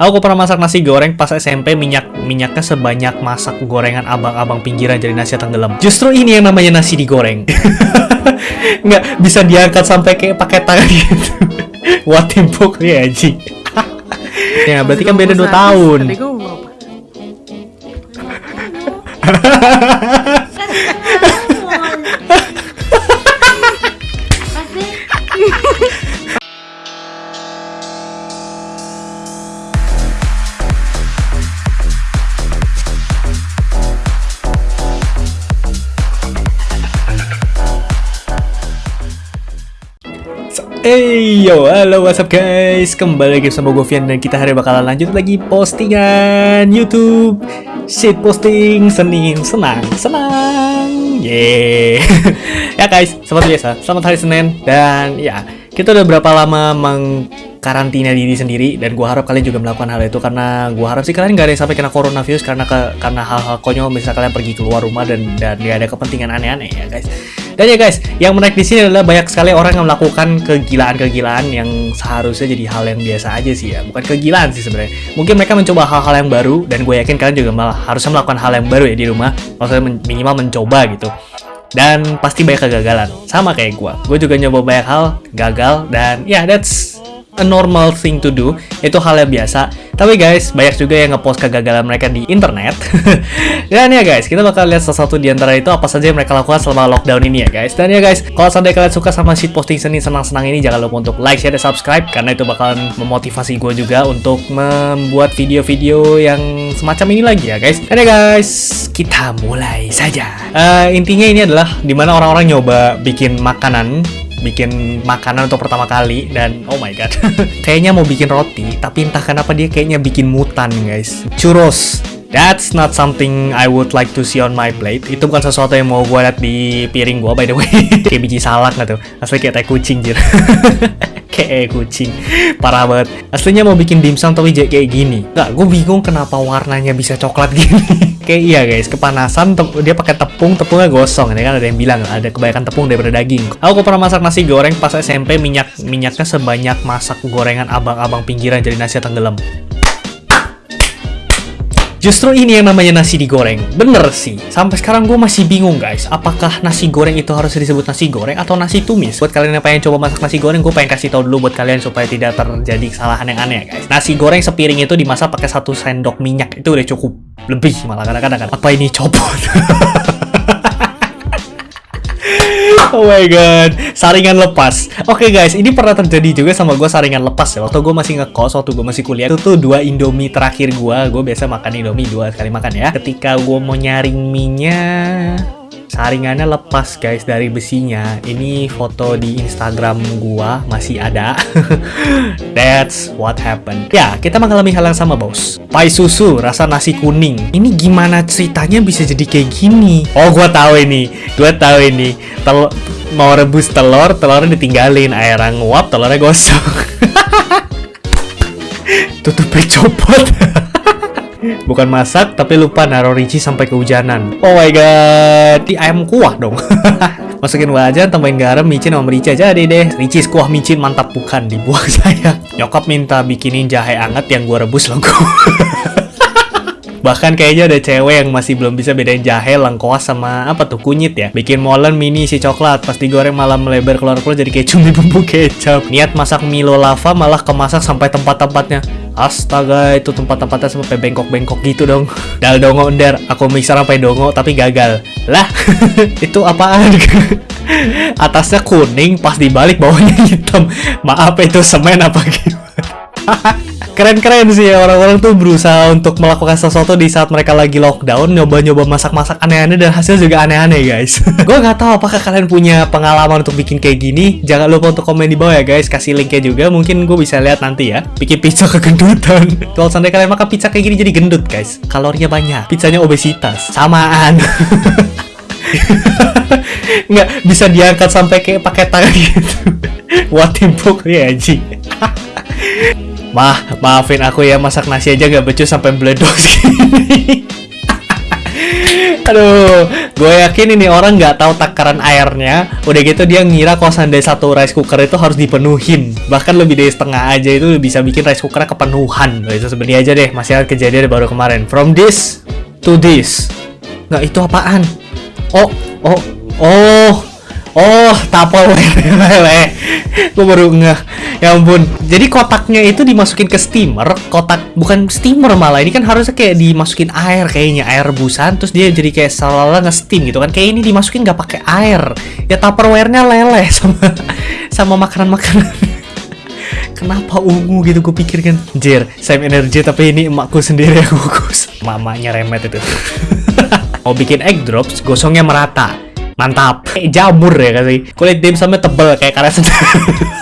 Aku pernah masak nasi goreng pas SMP minyak minyaknya sebanyak masak gorengan abang-abang pinggiran jadi nasi tenggelam. Justru ini yang namanya nasi digoreng. Nggak bisa diangkat sampai kayak pakai tangan gitu. Wah timpuk ya Ji. ya berarti kan beda 2 tahun. Hey yo, halo what's up guys? Kembali lagi sama gue Vian dan kita hari bakalan lanjut lagi postingan YouTube. Shit posting Senin Senang, senang. Yeah. Ya guys, seperti biasa Selamat hari Senin. Dan ya, kita udah berapa lama mengkarantina diri sendiri Dan gue harap kalian juga melakukan hal itu Karena gue harap sih kalian gak ada yang sampai kena coronavirus Karena ke, karena hal-hal konyol Misal kalian pergi keluar rumah dan, dan gak ada kepentingan aneh-aneh ya guys dan ya guys, yang menarik di sini adalah banyak sekali orang yang melakukan kegilaan-kegilaan yang seharusnya jadi hal yang biasa aja sih ya. Bukan kegilaan sih sebenarnya. Mungkin mereka mencoba hal-hal yang baru dan gue yakin kalian juga malah harusnya melakukan hal yang baru ya di rumah. Maksudnya minimal mencoba gitu. Dan pasti banyak kegagalan. Sama kayak gue. Gue juga nyoba banyak hal, gagal dan ya yeah, that's a normal thing to do. Itu hal yang biasa. Tapi guys, banyak juga yang ngepost kegagalan mereka di internet. Dan ya guys, kita bakal lihat salah satu di antara itu apa saja yang mereka lakukan selama lockdown ini ya guys. Dan ya guys, kalau seandainya kalian suka sama shit posting seni senang-senang ini, jangan lupa untuk like, share, dan subscribe karena itu bakalan memotivasi gue juga untuk membuat video-video yang semacam ini lagi ya guys. Dan ya guys, kita mulai saja. Eh, intinya ini adalah di mana orang-orang nyoba bikin makanan bikin makanan untuk pertama kali dan oh my god. Kayaknya mau bikin roti tapi entah kenapa dia kayaknya bikin mutan guys. Churros That's not something I would like to see on my plate. Itu bukan sesuatu yang mau gue lihat di piring gue by the way. kayak biji salak nggak tuh? Asli kayak tai kucing jir. kayak kucing. Parah banget. Aslinya mau bikin dimsum tapi kayak gini. Nggak, gue bingung kenapa warnanya bisa coklat gini. kayak iya guys, kepanasan dia pakai tepung, tepungnya gosong. Ini kan ada yang bilang ada kebanyakan tepung daripada daging. Aku pernah masak nasi goreng pas SMP minyak minyaknya sebanyak masak gorengan abang-abang pinggiran jadi nasi tenggelam. Justru ini yang namanya nasi digoreng. Bener sih. Sampai sekarang gue masih bingung guys. Apakah nasi goreng itu harus disebut nasi goreng atau nasi tumis? Buat kalian yang pengen coba masak nasi goreng, gue pengen kasih tahu dulu buat kalian supaya tidak terjadi kesalahan yang aneh guys. Nasi goreng sepiring itu dimasak pakai satu sendok minyak. Itu udah cukup. Lebih malah kadang-kadang. Apa ini copot? Oh my god, saringan lepas. Oke guys, ini pernah terjadi juga sama gue saringan lepas ya. Waktu gue masih ngekos, waktu gue masih kuliah, itu tuh dua Indomie terakhir gue. Gue biasa makan Indomie dua kali makan ya. Ketika gue mau nyaring minyak, saringannya lepas guys dari besinya. Ini foto di Instagram gua masih ada. That's what happened. Ya, kita mengalami hal yang sama, bos. Pai susu rasa nasi kuning. Ini gimana ceritanya bisa jadi kayak gini? Oh, gua tahu ini. Gua tahu ini. Tel mau rebus telur, telurnya ditinggalin, airnya nguap, telurnya gosong. Tutupnya copot. Bukan masak, tapi lupa naruh rici sampai kehujanan. Oh my god, di ayam kuah dong. Masukin wajan, tambahin garam, micin sama merica. Jadi deh, ricis kuah micin mantap bukan dibuang saya. Nyokap minta bikinin jahe anget yang gua rebus loh. Bahkan kayaknya ada cewek yang masih belum bisa bedain jahe, lengkoas sama apa tuh kunyit ya. Bikin molen mini isi coklat, pas digoreng malah melebar keluar-keluar jadi kayak cumi bumbu kecap. Niat masak Milo lava malah kemasak sampai tempat-tempatnya. Astaga, itu tempat-tempatnya sampai bengkok-bengkok gitu dong. Dal dongo ender, aku mixer sampai dongo tapi gagal. Lah, itu apaan? Atasnya kuning, pas dibalik bawahnya hitam. Maaf itu semen apa gimana? Keren-keren sih ya orang-orang tuh berusaha untuk melakukan sesuatu di saat mereka lagi lockdown, nyoba-nyoba masak-masak aneh-aneh dan hasil juga aneh-aneh guys. gue nggak tahu apakah kalian punya pengalaman untuk bikin kayak gini. Jangan lupa untuk komen di bawah ya guys, kasih linknya juga. Mungkin gue bisa lihat nanti ya. Bikin pizza kegendutan. Kalau seandainya kalian makan pizza kayak gini jadi gendut guys. Kalorinya banyak. Pizzanya obesitas. Samaan. nggak bisa diangkat sampai kayak pakai tangan gitu. Wah timpuk ya Ji. Mah, maafin aku ya masak nasi aja gak becus sampai meledos gini. Aduh, gue yakin ini orang nggak tahu takaran airnya. Udah gitu dia ngira kalau seandainya satu rice cooker itu harus dipenuhin. Bahkan lebih dari setengah aja itu bisa bikin rice cookernya kepenuhan. Itu sebenarnya aja deh masih ada kejadian baru kemarin. From this to this. Nggak itu apaan? Oh oh oh Oh, Tupperware lele. Gue baru ngeh. Ya ampun. Jadi kotaknya itu dimasukin ke steamer, kotak bukan steamer malah. Ini kan harusnya kayak dimasukin air kayaknya, air rebusan terus dia jadi kayak seolah nge-steam gitu kan. Kayak ini dimasukin nggak pakai air. Ya Tupperware-nya lele sama sama makanan-makanan. Kenapa ungu gitu gue pikir kan Jir, same energy tapi ini emakku sendiri yang gugus Mamanya remet itu Mau bikin egg drops, gosongnya merata Mantap. Kayak jamur ya kasih. Kulit dimsumnya tebel kayak karet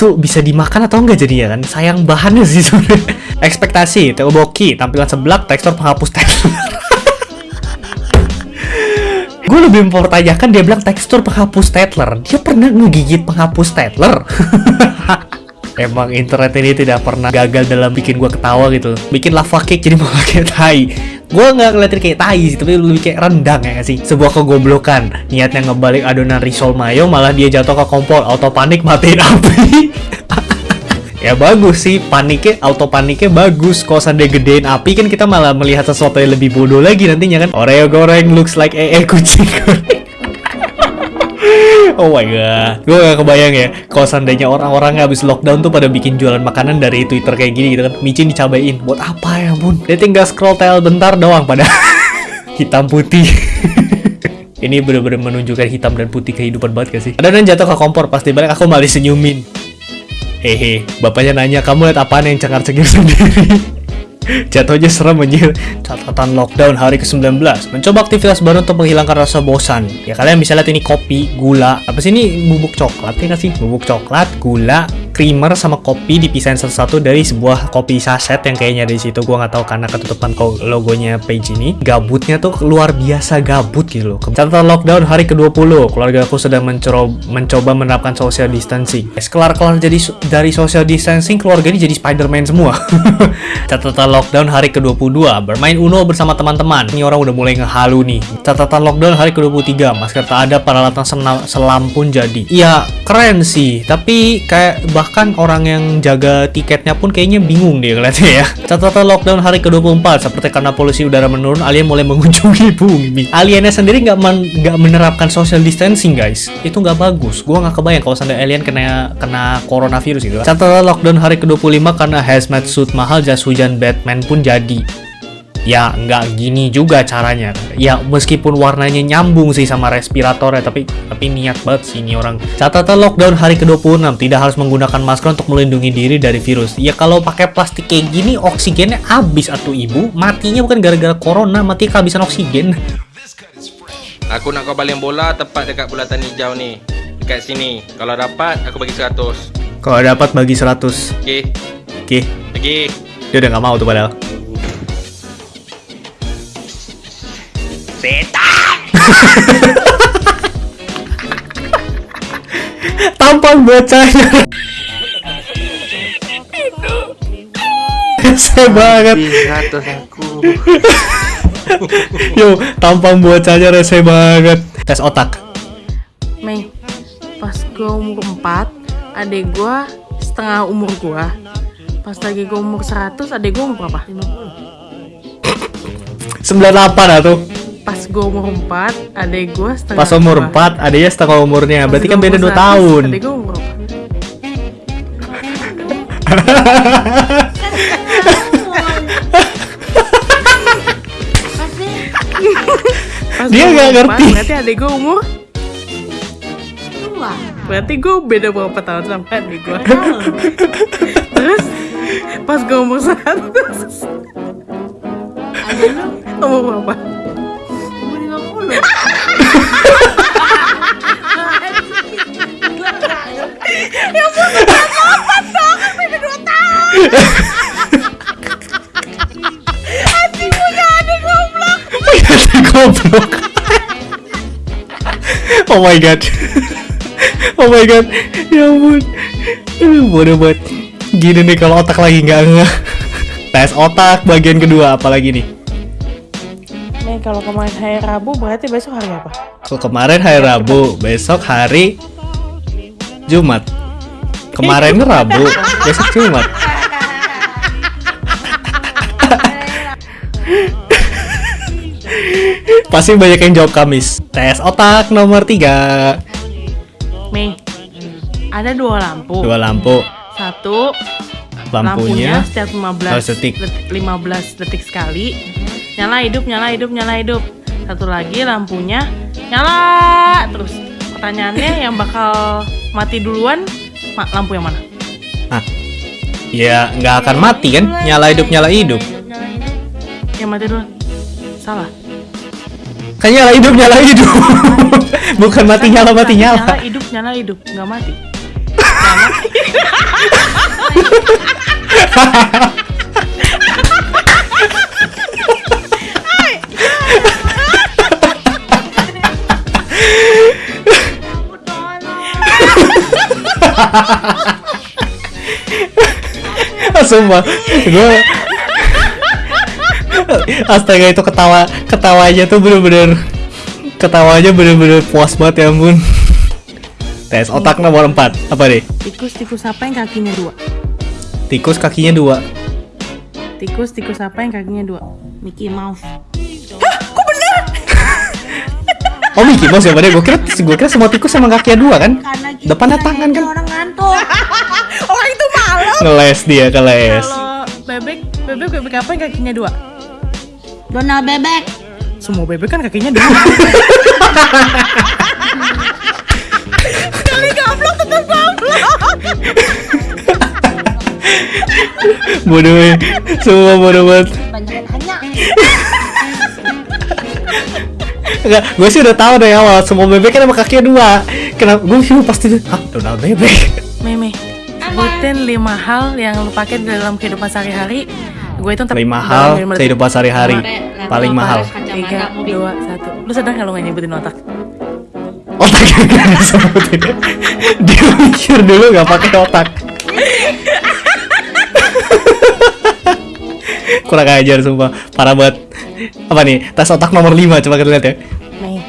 itu bisa dimakan atau enggak jadinya kan? Sayang bahannya sih sebenarnya. Ekspektasi, teoboki, tampilan seblak, tekstur penghapus tekstur. gue lebih mempertanyakan dia bilang tekstur penghapus tetler. Dia pernah ngegigit penghapus tetler? Emang internet ini tidak pernah gagal dalam bikin gue ketawa gitu. Bikin lava cake jadi malah kayak tai. Gue nggak ngeliatin kayak tai sih tapi lebih kayak rendang ya gak sih? Sebuah kegoblokan. Niatnya ngebalik adonan risol mayo malah dia jatuh ke kompor. Auto panik matiin api. Ya bagus sih paniknya auto paniknya bagus. Kalau seandainya gedein api kan kita malah melihat sesuatu yang lebih bodoh lagi nantinya kan? Oreo goreng looks like ee kucing. goreng Oh my god, gue gak kebayang ya kalau seandainya orang-orang habis lockdown tuh pada bikin jualan makanan dari Twitter kayak gini gitu kan. Micin dicabain, buat apa ya bun? Dia tinggal scroll tail bentar doang pada hitam putih. Ini bener-bener menunjukkan hitam dan putih kehidupan banget gak sih? Ada jatuh ke kompor, pasti balik aku malah senyumin. Hehe, bapaknya nanya, kamu lihat apaan yang cengar-cengir sendiri? Jatuhnya serem anjir. Catatan lockdown hari ke-19. Mencoba aktivitas baru untuk menghilangkan rasa bosan. Ya kalian bisa lihat ini kopi, gula. Apa sih ini bubuk coklat ya nggak sih? Bubuk coklat, gula, creamer sama kopi dipisahin satu-satu dari sebuah kopi saset yang kayaknya di situ gua nggak tahu karena ketutupan logonya page ini. Gabutnya tuh luar biasa gabut gitu loh. Catatan lockdown hari ke-20. Keluarga aku sedang mencoba, mencoba menerapkan social distancing. Kelar-kelar jadi dari social distancing keluarga ini jadi Spider-Man semua. Catatan lockdown hari ke-22, bermain Uno bersama teman-teman. Ini orang udah mulai ngehalu nih. Catatan lockdown hari ke-23, masker tak ada, peralatan selam pun jadi. Iya, keren sih. Tapi kayak bahkan orang yang jaga tiketnya pun kayaknya bingung deh kelihatannya ya. Catatan lockdown hari ke-24, seperti karena polusi udara menurun, alien mulai mengunjungi bumi. Aliennya sendiri nggak men gak menerapkan social distancing guys. Itu nggak bagus. Gua nggak kebayang kalau sampai alien kena kena coronavirus gitu. Catatan lockdown hari ke-25 karena hazmat suit mahal, jas hujan Batman pun jadi ya nggak gini juga caranya. Ya meskipun warnanya nyambung sih sama respiratornya tapi tapi niat banget sih ini orang. Catatan lockdown hari ke-26 tidak harus menggunakan masker untuk melindungi diri dari virus. Ya kalau pakai plastik kayak gini oksigennya habis atau ibu. Matinya bukan gara-gara corona mati kehabisan oksigen. Aku nak kau balik bola tepat dekat bulatan hijau nih dekat sini. Kalau dapat aku bagi 100 kalau dapat bagi 100 oke okay. oke okay. lagi dia udah gak mau tuh padahal. Setan! Tampang bocahnya. Saya banget. Yo, tampang bocahnya rese banget. Tes otak. Mei, pas gue umur 4, adek gue setengah umur gue Pas lagi gue umur 100, adek gue umur berapa? 98 atau? Pas gue umur 4, adek gue setengah Pas umur 4, adeknya setengah umurnya. Berarti kan beda 2 tahun. Adek gue umur berapa? Pas Dia gak ngerti. Berarti adek gue umur Berarti gue beda berapa tahun sampai adek gue Terus pas gue umur 100 ada lu? Umur berapa? Umur 50 ya ampun lompat dong beda 2 tahun. Anjing punya adik goblok. Adik goblok. Oh my god. Oh my god. Ya ampun. Aduh bodoh banget. Gini nih kalau otak lagi nggak nggak. Tes otak bagian kedua apalagi nih? Kalau kemarin hari Rabu berarti besok hari apa? Kalau kemarin hari Rabu, besok hari Jumat. Kemarin Rabu, besok Jumat. Pasti banyak yang jawab Kamis. Tes otak nomor 3. Mei, ada dua lampu. Dua lampu. Satu, Lampunya setiap 15 Oh, detik. 15 detik sekali. Nyala hidup, nyala hidup, nyala hidup. Satu lagi lampunya nyala terus. Pertanyaannya yang bakal mati duluan ma- lampu yang mana? Hah. Ya nggak akan mati kan? Nyala hidup nyala hidup. Yang mati duluan. Salah. Kan nyala hidup nyala hidup. Bukan mati nyala mati Nyala nyala. hidup, nyala hidup, nggak mati. Sumpah, gue Astaga itu ketawa ketawanya tuh bener-bener ketawanya bener-bener puas banget ya ampun. Tes otak nomor 4 apa deh? Tikus, tikus apa yang kakinya dua? Tikus kakinya dua. Tikus, tikus apa yang kakinya dua? Mickey Mouse. Oh Mickey Mouse ya pada gue kira gue kira semua tikus sama kakinya dua kan? Depannya tangan kan? orang ngantuk orang itu malu Ngeles dia keles. Kalau bebek, bebek, bebek apa yang kakinya dua? Donald bebek Semua bebek kan kakinya dua. Bodoh eh. Semua bodoh banget. banyak yang tanya Enggak, gue sih udah tahu dari awal semua bebek kan sama kakinya dua. Kenapa? Gue sih pasti ah Donald bebek. Meme, sebutin lima hal yang lu pakai dalam kehidupan sehari-hari. Gue itu Lima hal kehidupan sehari-hari paling mahal. Tiga, dua, satu. Lu sadar kalau nggak nyebutin otak? Otaknya gak disebutin. Dia mikir dulu gak pakai otak. Kurang ajar sumpah, parah banget. Apa nih? Tes otak nomor 5 coba kita lihat ya. Nih,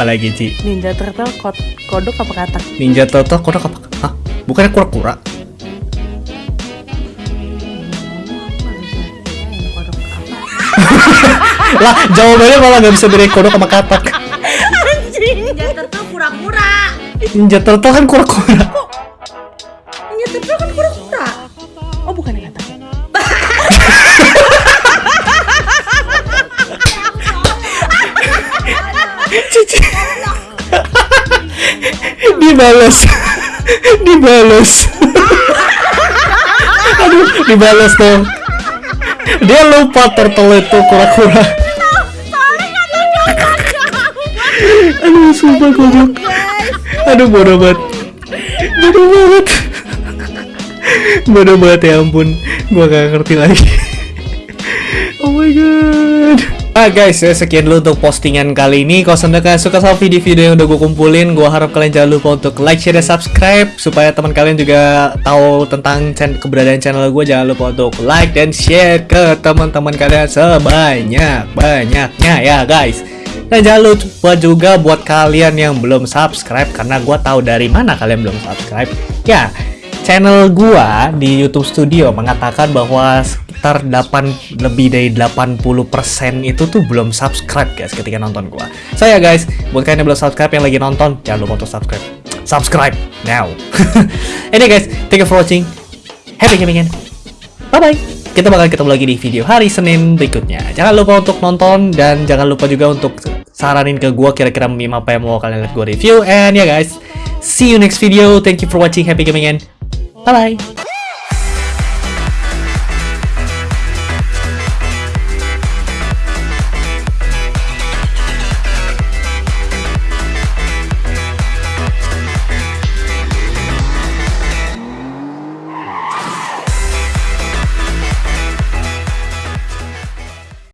Apa lagi, Ci? Ninja Turtle kod kodok apa katak? Ninja Turtle kodok apa? Hah? Bukannya kura-kura? lah, jawabannya malah gak bisa bedain kodok sama katak. Ninja Turtle pura-pura Ninja Turtle kan kura-kura. Ninja Turtle kan pura-pura dibalas. dibalas. Aduh, dibalas dong. Dia lupa turtle itu kura-kura. Aduh, sumpah goblok. Aduh, bodoh banget. Bodoh banget. Bodoh banget ya ampun. Gua gak ngerti lagi. Oh my god. Ah guys, ya sekian dulu untuk postingan kali ini. Kalau kalian suka sama video-video yang udah gue kumpulin, gue harap kalian jangan lupa untuk like, share, dan subscribe supaya teman kalian juga tahu tentang keberadaan channel gue. Jangan lupa untuk like dan share ke teman-teman kalian sebanyak banyaknya ya guys. Dan jangan lupa juga buat kalian yang belum subscribe karena gue tahu dari mana kalian belum subscribe. Ya, channel gua di YouTube Studio mengatakan bahwa sekitar 8 lebih dari 80% itu tuh belum subscribe guys ketika nonton gua. Saya guys, buat kalian yang belum subscribe yang lagi nonton, jangan lupa untuk subscribe. Subscribe now. Ini guys, thank you for watching. Happy gaming bye bye. Kita bakal ketemu lagi di video hari Senin berikutnya. Jangan lupa untuk nonton dan jangan lupa juga untuk saranin ke gua kira-kira meme apa yang mau kalian lihat gua review. And ya guys, see you next video. Thank you for watching. Happy gaming and bye bye.